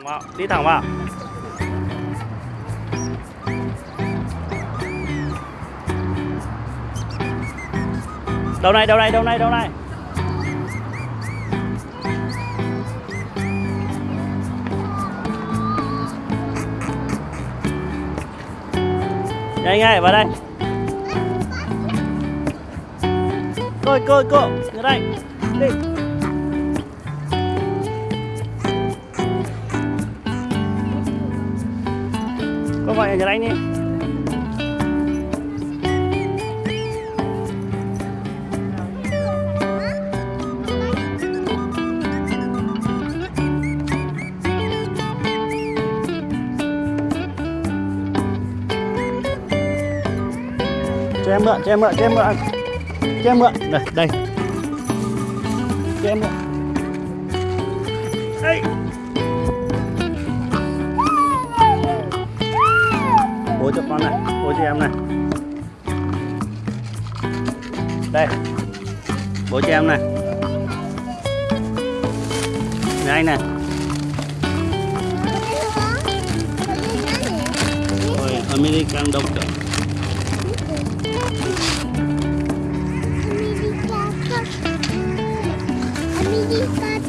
thẳng vào, đi thẳng vào. Đầu này đầu này đầu này đầu này. Nhanh ngay vào đây. Cô cô cô ra đây đi. Cô gọi nhà anh đi cho em mượn, cho em mượn, cho em mượn. Cho em mượn. Đây đây. Cho em mượn. Đây bố cho con này. Bố cho em này. Đây. Bố cho em này. Này, anh này. Rồi American Doctor. Amerika